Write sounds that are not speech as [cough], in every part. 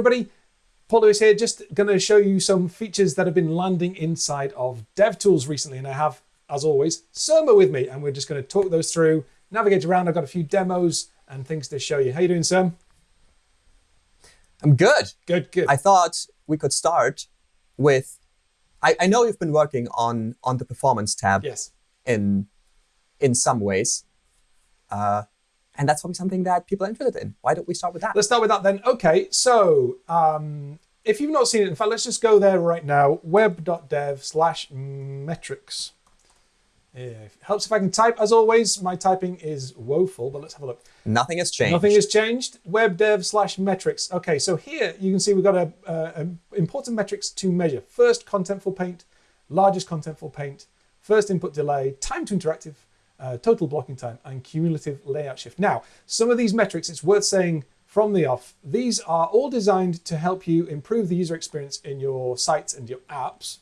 everybody. Paul Lewis here, just going to show you some features that have been landing inside of DevTools recently. And I have, as always, Surma with me, and we're just going to talk those through, navigate around. I've got a few demos and things to show you. How you doing, Sam? I'm good. Good, good. I thought we could start with, I, I know you've been working on, on the performance tab yes. in, in some ways. Uh, and that's probably something that people are interested in. Why don't we start with that? Let's start with that then. OK, so um, if you've not seen it, in fact, let's just go there right now, web.dev slash metrics. Yeah, it helps if I can type. As always, my typing is woeful, but let's have a look. Nothing has changed. Nothing has changed. Web dev slash metrics. OK, so here you can see we've got a, a, a important metrics to measure. First contentful paint, largest contentful paint, first input delay, time to interactive, uh, total blocking time, and cumulative layout shift. Now, some of these metrics, it's worth saying from the off, these are all designed to help you improve the user experience in your sites and your apps.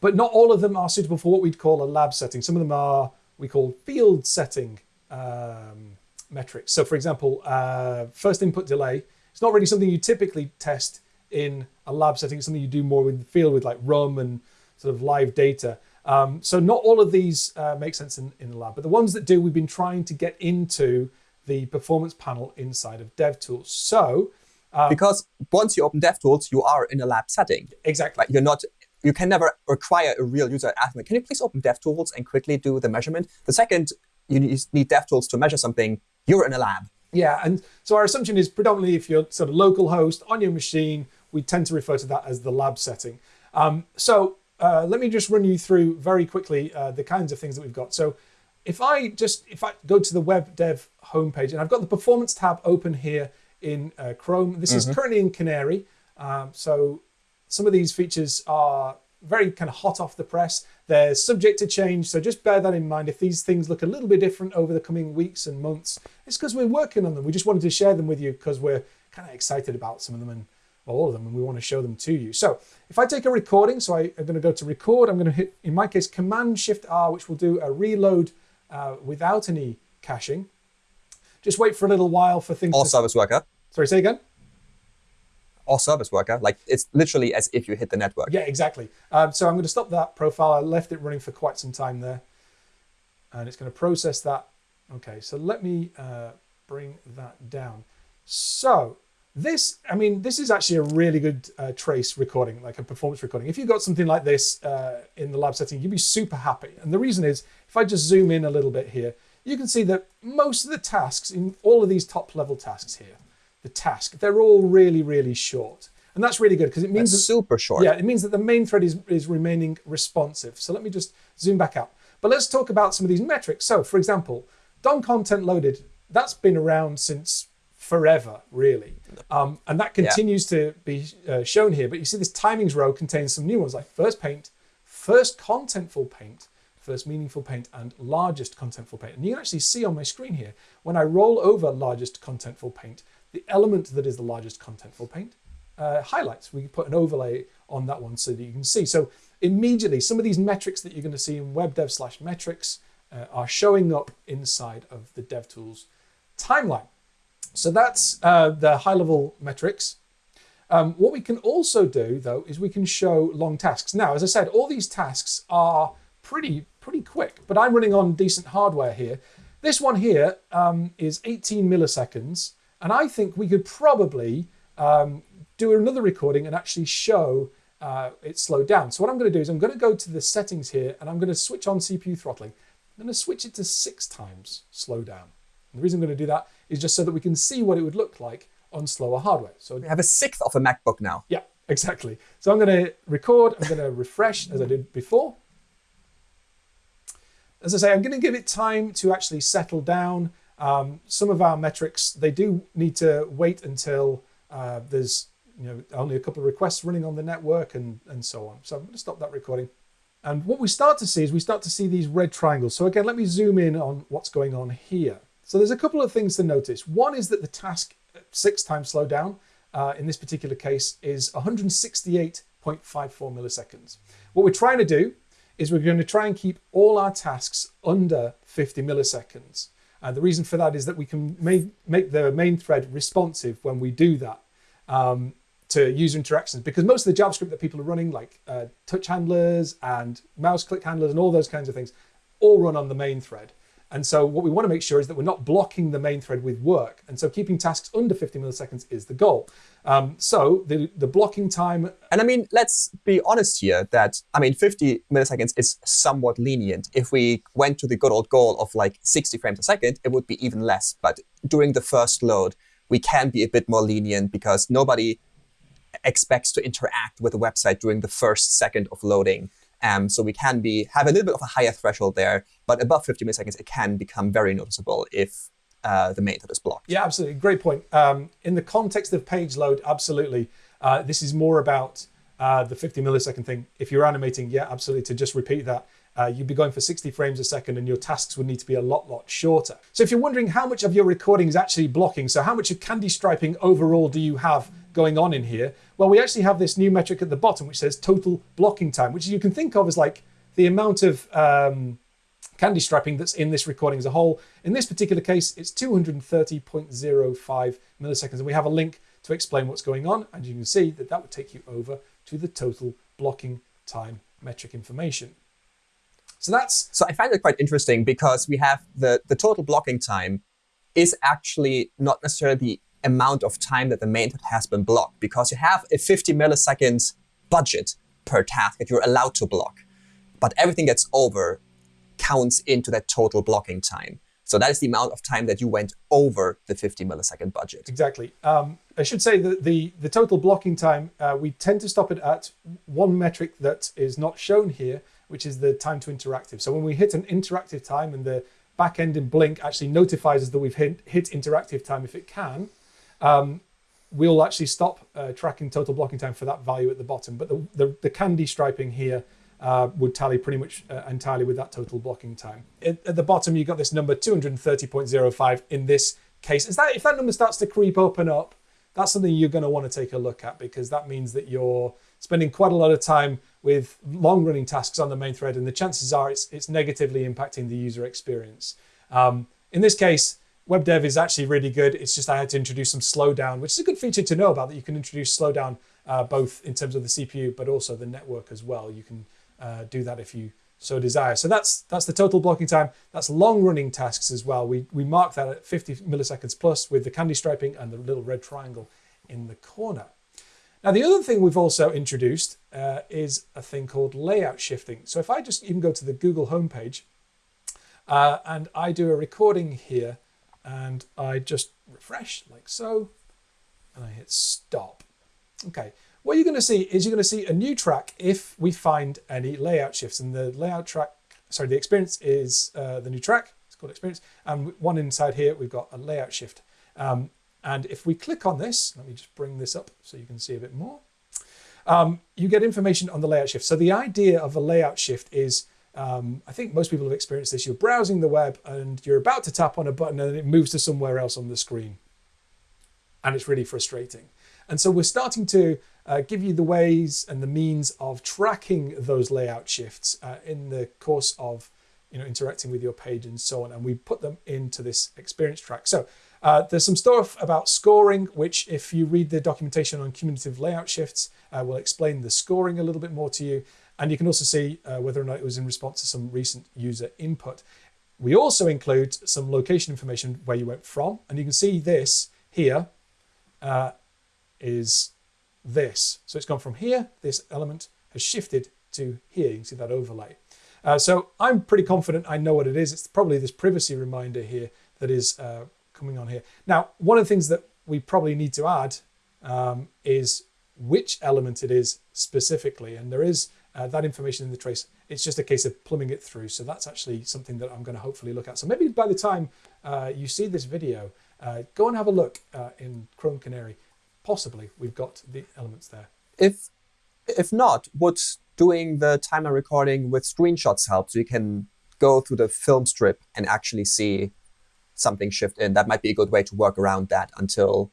But not all of them are suitable for what we'd call a lab setting. Some of them are we call field setting um, metrics. So for example, uh, first input delay, it's not really something you typically test in a lab setting. It's something you do more with the field with like RUM and sort of live data. Um, so not all of these uh, make sense in, in the lab, but the ones that do, we've been trying to get into the performance panel inside of DevTools. So um, because once you open DevTools, you are in a lab setting. Exactly. Like you're not. You can never require a real user asking, "Can you please open DevTools and quickly do the measurement?" The second you need DevTools to measure something, you're in a lab. Yeah, and so our assumption is predominantly if you're sort of local host on your machine, we tend to refer to that as the lab setting. Um, so uh, let me just run you through very quickly uh, the kinds of things that we've got. So if I just if I go to the web dev homepage and I've got the performance tab open here in uh, Chrome. This mm -hmm. is mm-hmm. currently in Canary. Um, so some of these features are very kind of hot off the press. They're subject to change, so just bear that in mind. If these things look a little bit different over the coming weeks and months, it's because we're working on them. We just wanted to share them with you because we're kind of excited about some of them and all of them, and we want to show them to you. So if I take a recording, so I, am going to go to record, I'm going to hit, in my case, Command Shift R, which will do a reload uh, without any caching. Just wait for a little while for things All to... service worker. Sorry, say again? Or service worker. Like it's literally as if you hit the network. Yeah, exactly. Um, so I'm going to stop that profile. I left it running for quite some time there. And it's going to process that. OK, so let me uh, bring that down. So this, I mean, this is actually a really good uh, trace recording, like a performance recording. If you got something like this uh, in the lab setting, you'd be super happy. And the reason is, if I just zoom in a little bit here, you can see that most of the tasks in all of these top level tasks here, the task, they're all really, really short. And that's really good because it means that's that, super short. Yeah, it means that the main thread is, is remaining responsive. So let me just zoom back out. But let's talk about some of these metrics. So for example, DOM content loaded, that's been around since forever, really. Um, and that continues yeah. to be uh, shown here. But you see this timings row contains some new ones like first paint, first contentful paint, first meaningful paint, and largest contentful paint. And you can actually see on my screen here, when I roll over largest contentful paint, the element that is the largest contentful paint uh, highlights. We put an overlay on that one so that you can see. So immediately, some of these metrics that you're going to see in web dev slash metrics uh, are showing up inside of the DevTools timeline. So that's uh, the high level metrics. Um, what we can also do, though, is we can show long tasks. Now, as I said, all these tasks are pretty, pretty quick, but I'm running on decent hardware here. This one here um, is 18 milliseconds, and I think we could probably um, do another recording and actually show uh, it slowed down. So what I'm going to do is I'm going to go to the settings here, and I'm going to switch on CPU throttling. I'm going to switch it to six times slow down. And the reason I'm going to do that is just so that we can see what it would look like on slower hardware. So we have a sixth of a MacBook now. Yeah, exactly. So I'm going to record, I'm going to refresh as I did before. As I say, I'm going to give it time to actually settle down. Um, some of our metrics, they do need to wait until uh, there's you know only a couple of requests running on the network and, and so on. So I'm going to stop that recording. And what we start to see is we start to see these red triangles. So again, let me zoom in on what's going on here. So there's a couple of things to notice. One is that the task six times slowdown uh, in this particular case is 168.54 milliseconds. What we're trying to do is we're going to try and keep all our tasks under 50 milliseconds. Uh, the reason for that is that we can make, make the main thread responsive when we do that. um, to user interactions because most of the JavaScript that people are running, like uh, touch handlers and mouse click handlers and all those kinds of things, all run on the main thread. And so what we want to make sure is that we're not blocking the main thread with work. And so keeping tasks under 50 milliseconds is the goal. Um, so the, the blocking time. And I mean, let's be honest here that, I mean, 50 milliseconds is somewhat lenient. If we went to the good old goal of like 60 frames a second, it would be even less. But during the first load, we can be a bit more lenient because nobody expects to interact with the website during the first second of loading. Um, so we can be have a little bit of a higher threshold there, but above 50 milliseconds, it can become very noticeable if uh, the thread is blocked. Yeah, absolutely. Great point. Um, in the context of page load, absolutely. Uh, this is more about uh, the 50 millisecond thing. If you're animating, yeah, absolutely. To just repeat that, uh, you'd be going for 60 frames a second and your tasks would need to be a lot, lot shorter. So if you're wondering how much of your recording is actually blocking, so how much of candy striping overall do you have going on in here? Well, we actually have this new metric at the bottom, which says total blocking time, which you can think of as like the amount of um, candy striping that's in this recording as a whole. In this particular case, it's 230.05 milliseconds. And we have a link to explain what's going on. And you can see that that would take you over to the total blocking time metric information. So that's so I find it quite interesting because we have the the total blocking time is actually not necessarily the amount of time that the main thread has been blocked because you have a 50 milliseconds budget per task that you're allowed to block. But everything that's over counts into that total blocking time. So that is the amount of time that you went over the 50 millisecond budget. Exactly. Um, I should say that the, the total blocking time, uh, we tend to stop it at one metric that is not shown here, which is the time to interactive. So when we hit an interactive time and the backend in Blink actually notifies us that we've hit, hit interactive time if it can, um, we'll actually stop uh, tracking total blocking time for that value at the bottom. But the, the, the candy striping here uh, would tally pretty much uh, entirely with that total blocking time. At, at the bottom, you've got this number 230.05 in this case. Is that If that number starts to creep up and up, that's something you're going to want to take a look at because that means that you're spending quite a lot of time with long running tasks on the main thread, and the chances are it's, it's negatively impacting the user experience. Um, in this case, web dev is actually really good. It's just I had to introduce some slowdown, which is a good feature to know about that you can introduce slowdown uh, both in terms of the CPU, but also the network as well. You can uh, do that if you so desire. So that's that's the total blocking time. That's long running tasks as well. We, we mark that at 50 milliseconds plus with the candy striping and the little red triangle in the corner. Now, the other thing we've also introduced uh, is a thing called layout shifting. So if I just even go to the Google homepage uh, and I do a recording here and I just refresh like so, and I hit stop. Okay, what you're going to see is you're going to see a new track if we find any layout shifts. And the layout track, sorry, the experience is uh, the new track. It's called experience. And one inside here, we've got a layout shift. Um, and if we click on this, let me just bring this up so you can see a bit more. Um, you get information on the layout shift. So the idea of a layout shift is, um, I think most people have experienced this. You're browsing the web and you're about to tap on a button and it moves to somewhere else on the screen. And it's really frustrating. And so we're starting to uh, give you the ways and the means of tracking those layout shifts uh, in the course of you know, interacting with your page and so on. And we put them into this experience track. So uh, there's some stuff about scoring, which if you read the documentation on cumulative layout shifts, uh, will explain the scoring a little bit more to you. And you can also see uh, whether or not it was in response to some recent user input. We also include some location information where you went from. And you can see this here uh, is this. So it's gone from here, this element has shifted to here. You can see that overlay. Uh, so I'm pretty confident I know what it is. It's probably this privacy reminder here that is uh, coming on here. Now, one of the things that we probably need to add um, is which element it is specifically. And there is uh, that information in the trace. It's just a case of plumbing it through. So that's actually something that I'm going to hopefully look at. So maybe by the time uh, you see this video, uh, go and have a look uh, in Chrome Canary. Possibly we've got the elements there. If if not, would doing the timer recording with screenshots help? So you can go through the film strip and actually see something shift in. That might be a good way to work around that until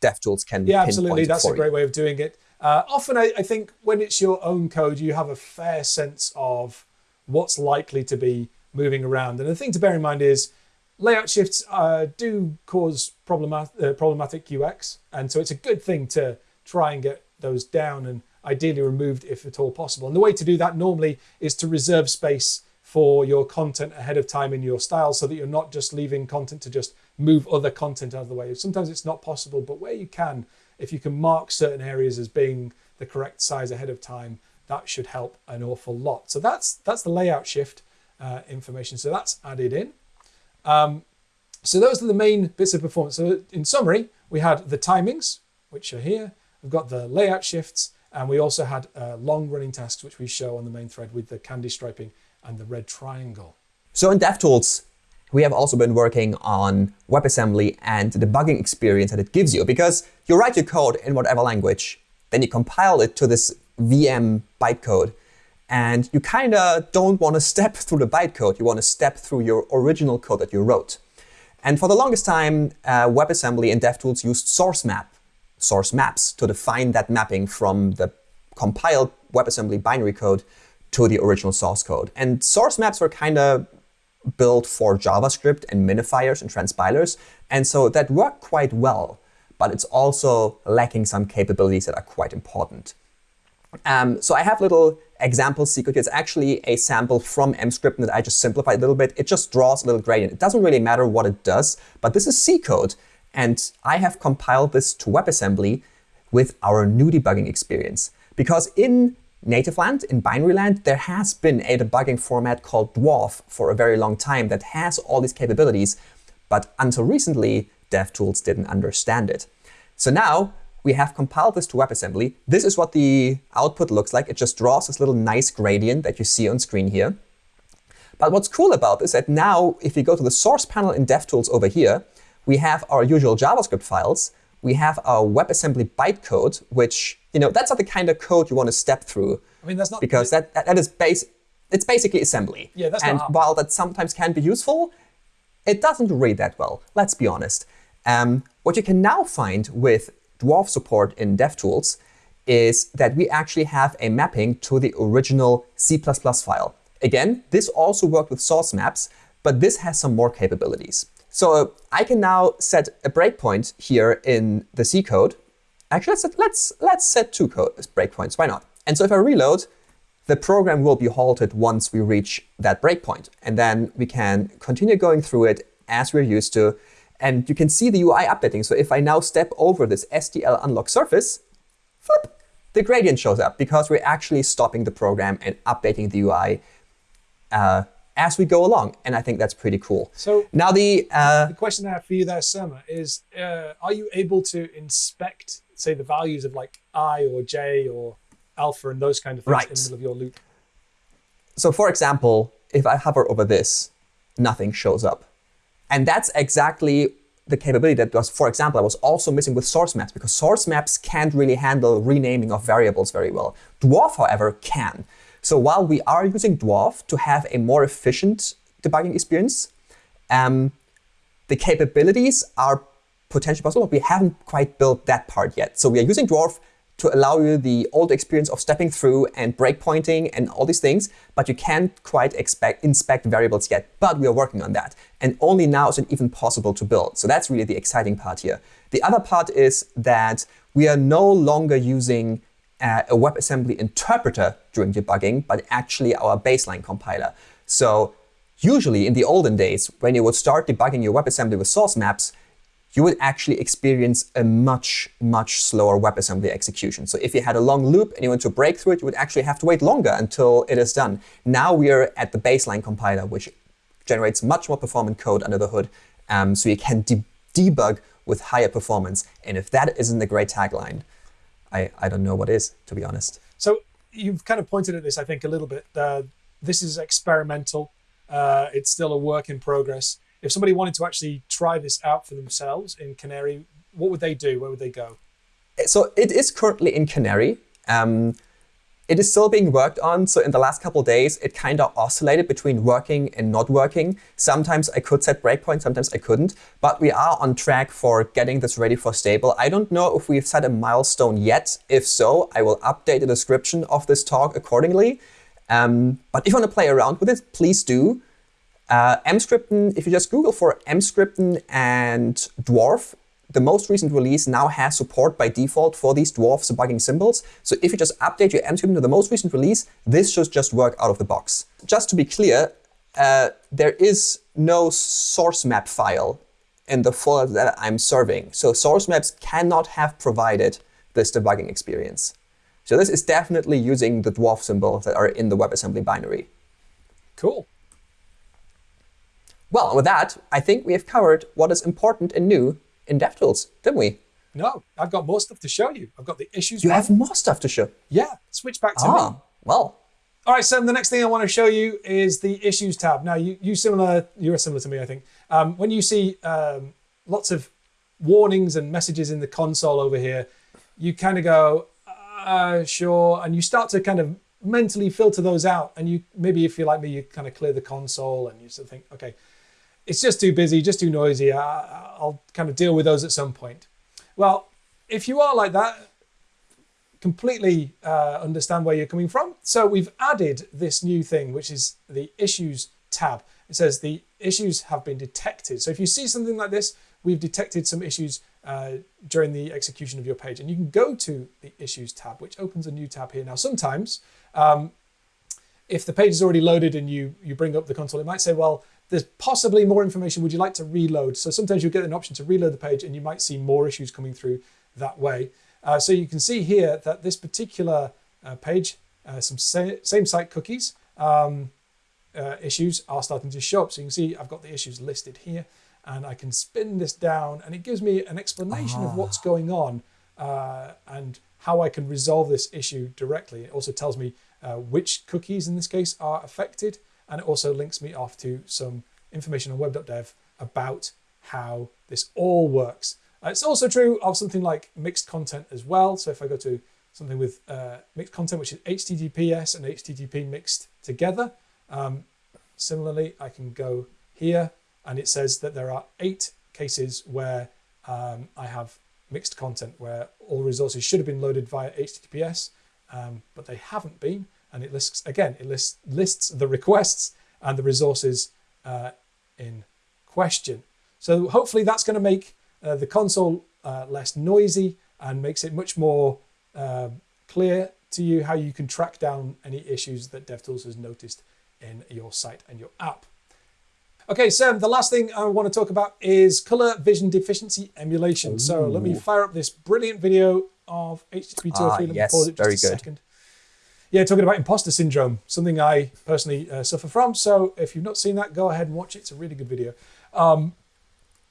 DevTools can Yeah, absolutely. That's a great you. way of doing it. Uh, often, I, I, think when it's your own code, you have a fair sense of what's likely to be moving around. And the thing to bear in mind is layout shifts uh, do cause problemat uh, problematic UX, and so it's a good thing to try and get those down and ideally removed if at all possible. And the way to do that normally is to reserve space for your content ahead of time in your style so that you're not just leaving content to just move other content out of the way. Sometimes it's not possible, but where you can, if you can mark certain areas as being the correct size ahead of time, that should help an awful lot. So that's that's the layout shift uh, information. So that's added in. Um, so those are the main bits of performance. So in summary, we had the timings, which are here. We've got the layout shifts, and we also had uh, long running tasks, which we show on the main thread with the candy striping and the red triangle. So in DevTools, we have also been working on WebAssembly and the debugging experience that it gives you because you write your code in whatever language, then you compile it to this VM bytecode, and you kind of don't want to step [laughs] through the bytecode. You want to step through your original code that you wrote. And for the longest time, uh, WebAssembly and DevTools used source map, source maps to define that mapping from the compiled WebAssembly binary code to the original source code. And source maps were kind of built for JavaScript and minifiers and transpilers. And so that worked quite well, but it's also lacking some capabilities that are quite important. Um, so I have a little example secret. It's actually a sample from Emscripten that I just simplified a little bit. It just draws a little gradient. It doesn't really matter what it does, but this is C code. And I have compiled this to WebAssembly with our new debugging experience. Because in native land, in binary land, there has been a debugging format called Dwarf for a very long time that has all these capabilities. But until recently, DevTools didn't understand it. So now we have compiled this to WebAssembly. This is what the output looks like. It just draws this little nice gradient that you see on screen here. But what's cool about this is that now, if you go to the source panel in DevTools over here, we have our usual JavaScript files. We have our WebAssembly bytecode, which, you know, that's not the kind of code you want to step through. I mean, that's not because that, that is base. It's basically assembly. Yeah, that's and not while that sometimes can be useful, it doesn't read that well. Let's be honest. Um, what you can now find with Dwarf support in DevTools is that we actually have a mapping to the original C++ file. Again, this also worked with source maps, but this has some more capabilities. So I can now set a breakpoint here in the C code. Actually, let's set, let's, let's set two breakpoints. Why not? And so if I reload, the program will be halted once we reach that breakpoint. And then we can continue going through it as we're used to. And you can see the UI updating. So if I now step over this SDL unlock surface, flip, the gradient shows up because we're actually stopping the program and updating the UI uh, as we go along. And I think that's pretty cool. So now the, uh, the question I have for you there, Surma, is uh, are you able to inspect, say, the values of like i or j or alpha and those kind of things Right. in the middle of your loop? So for example, if I hover over this, nothing shows up. And that's exactly the capability that was, for example, I was also missing with source maps because source maps can't really handle renaming of variables very well. Dwarf, however, can. So while we are using Dwarf to have a more efficient debugging experience, um, the capabilities are potentially possible, but we haven't quite built that part yet. So we are using Dwarf to allow you the old experience of stepping through and breakpointing and all these things, but you can't quite expect, inspect variables yet. But we are working on that. And only now is it even possible to build. So that's really the exciting part here. The other part is that we are no longer using uh, a WebAssembly interpreter during debugging, but actually our baseline compiler. So usually in the olden days, when you would start debugging your WebAssembly with source maps, you would actually experience a much, much slower WebAssembly execution. So if you had a long loop and you want to break through it, you would actually have to wait longer until it is done. Now we are at the baseline compiler, which generates much more performant code under the hood, um, so you can de debug with higher performance. And if that isn't a great tagline, I, I don't know what is, to be honest. So you've kind of pointed at this, I think, a little bit. Uh, this is experimental. Uh, it's still a work in progress. If somebody wanted to actually try this out for themselves in Canary, what would they do? Where would they go? So it is currently in Canary. Um, it is still being worked on. So in the last couple days, it kind of oscillated between working and not working. Sometimes I could set breakpoints, sometimes I couldn't. But we are on track for getting this ready for stable. I don't know if we've set a milestone yet. If so, I will update the description of this talk accordingly. Um, but if you want to play around with it, please do. Uh, Emscripten, if you just Google for Emscripten and dwarf, the most recent release now has support by default for these dwarf debugging symbols. So if you just update your Emscripten to the most recent release, this should just work out of the box. Just to be clear, uh, there is no source map file in the folder that I'm serving. So source maps cannot have provided this debugging experience. So this is definitely using the dwarf symbols that are in the WebAssembly binary. Cool. Well, with that, I think we have covered what is important and new in DevTools, didn't we? No, I've got more stuff to show you. I've got the issues. You have more stuff to show? Yeah, switch back to ah, me. Well, all right, Sam, the next thing I want to show you is the Issues tab. Now, you, you similar, you're similar to me, I think. Um, when you see um, lots of warnings and messages in the console over here, you kind of go, uh, sure, and you start to kind of mentally filter those out. And you maybe if you're like me, you kind of clear the console and you sort of think, okay, it's just too busy, just too noisy. I, I'll kind of deal with those at some point. Well, if you are like that, completely uh, understand where you're coming from. So we've added this new thing, which is the issues tab. It says the issues have been detected. So if you see something like this, we've detected some issues uh, during the execution of your page. And you can go to the issues tab, which opens a new tab here. Now, sometimes um, if the page is already loaded and you, you bring up the console, it might say, well, there's possibly more information. Would you like to reload? So sometimes you'll get an option to reload the page and you might see more issues coming through that way. Uh, so you can see here that this particular uh, page, uh, some sa same site cookies um, uh, issues are starting to show up. So you can see I've got the issues listed here and I can spin this down and it gives me an explanation of what's going on uh, and how I can resolve this issue directly. It also tells me uh, which cookies in this case are affected and it also links me off to some information on web.dev about how this all works. Uh, it's also true of something like mixed content as well. So if I go to something with uh, mixed content, which is HTTPS and HTTP mixed together, um, similarly, I can go here and it says that there are eight cases where um, I have mixed content, where all resources should have been loaded via HTTPS, um, but they haven't been. And it lists, again, it lists, lists the requests and the resources uh, in question. So hopefully that's going to make uh, the console uh, less noisy and makes it much more uh, clear to you how you can track down any issues that DevTools has noticed in your site and your app. Okay, Sam, the last thing I want to talk about is color vision deficiency emulation. Ooh. So let me fire up this brilliant video of HTTP 203. Ah, yes, pause it just very a good. second. Yeah, talking about imposter syndrome, something I personally uh, suffer from. So if you've not seen that, go ahead and watch it. It's a really good video. Um,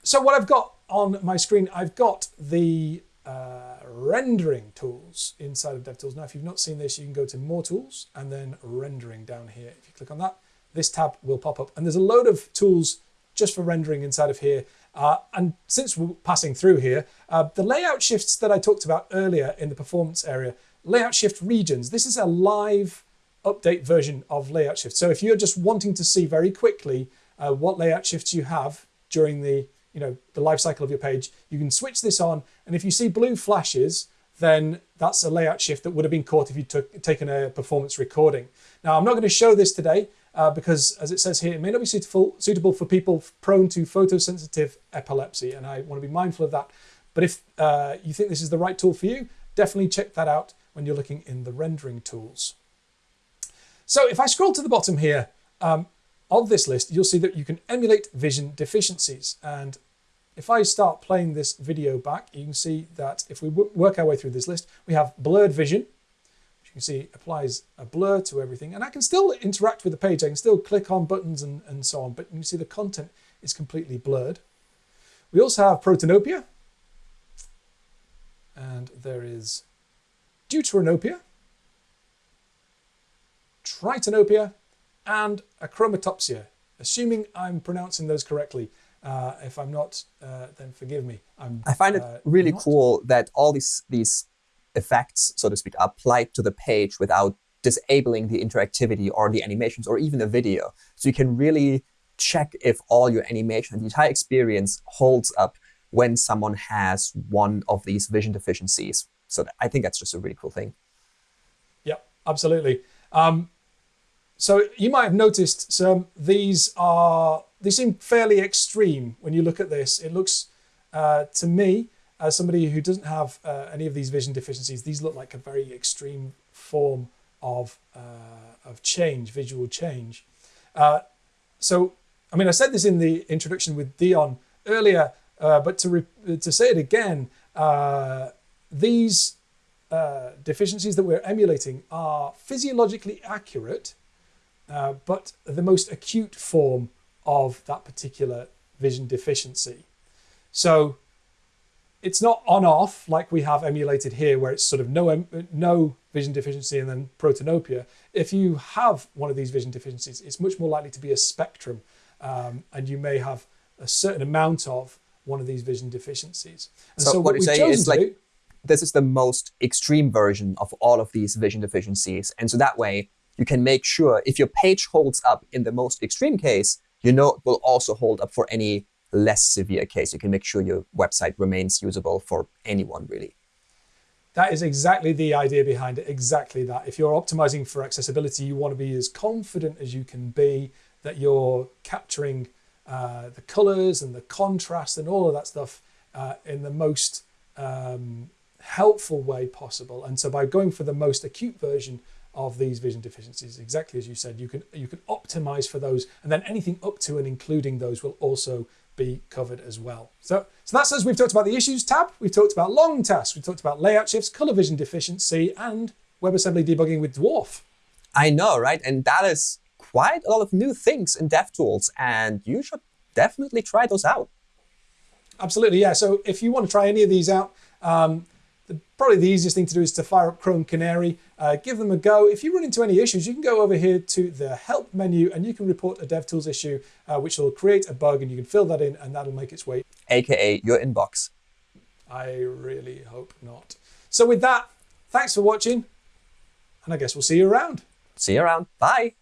so what I've got on my screen, I've got the uh, rendering tools inside of DevTools. Now, if you've not seen this, you can go to More Tools and then Rendering down here. If you click on that, this tab will pop up. And there's a load of tools just for rendering inside of here. Uh, and since we're passing through here, uh, the layout shifts that I talked about earlier in the performance area, layout shift regions, this is a live update version of layout shift. So if you're just wanting to see very quickly uh, what layout shifts you have during the you know, the life cycle of your page, you can switch this on. And if you see blue flashes, then that's a layout shift that would have been caught if you'd took, taken a performance recording. Now, I'm not going to show this today uh, because, as it says here, it may not be suitable, suitable for people prone to photosensitive epilepsy, and I want to be mindful of that. But if uh, you think this is the right tool for you, definitely check that out when you're looking in the rendering tools. So if I scroll to the bottom here um, of this list, you'll see that you can emulate vision deficiencies. And if I start playing this video back, you can see that if we work our way through this list, we have blurred vision, which you can see applies a blur to everything. And I can still interact with the page. I can still click on buttons and, and so on, but you can see the content is completely blurred. We also have protanopia. And there is deuteranopia, tritanopia, and achromatopsia, assuming I'm pronouncing those correctly. Uh, if I'm not, uh, then forgive me. I'm, i find it uh, really not. cool that all these these effects, so to speak, are applied to the page without disabling the interactivity or the animations or even the video. So you can really check if all your animation and the entire experience holds up when someone has one of these vision deficiencies. So I think that's just a really cool thing. Yeah, absolutely. Um, So you might have noticed some. These are they seem fairly extreme when you look at this. It looks uh, to me as somebody who doesn't have uh, any of these vision deficiencies. These look like a very extreme form of uh, of change, visual change. Uh, so I mean, I said this in the introduction with Dion earlier, uh, but to to say it again, uh, these deficiencies that we're emulating are physiologically accurate uh, but the most acute form of that particular vision deficiency. So it's not on off like we have emulated here, where it's sort of no, no vision deficiency and then protanopia. If you have one of these vision deficiencies, it's much more likely to be a spectrum, um, and you may have a certain amount of one of these vision deficiencies. And so, so what, what you're saying is like do, this is the most extreme version of all of these vision deficiencies, and so that way you can make sure if your page holds up in the most extreme case, you know it will also hold up for any less severe case. You can make sure your website remains usable for anyone, really. That is exactly the idea behind it, exactly that. If you're optimizing for accessibility, you want to be as confident as you can be that you're capturing uh, the colors and the contrast and all of that stuff uh, in the most um, helpful way possible. And so by going for the most acute version of these vision deficiencies. Exactly as you said, you can you can optimize for those, and then anything up to and including those will also be covered as well. So, so that's as we've talked about the issues tab, we've talked about long tasks, we've talked about layout shifts, color vision deficiency, and WebAssembly debugging with Dwarf. I know, right? And that is quite a lot of new things in DevTools, and you should definitely try those out. Absolutely, yeah. So if you want to try any of these out, um, probably the easiest thing to do is to fire up Chrome Canary, uh, give them a go. If you run into any issues, you can go over here to the help menu and you can report a DevTools issue, uh, which will create a bug and you can fill that in and that'll make its way. AKA your inbox. I really hope not. So with that, thanks for watching and I guess we'll see you around. See you around. Bye.